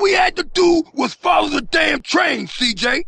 All we had to do was follow the damn train, CJ.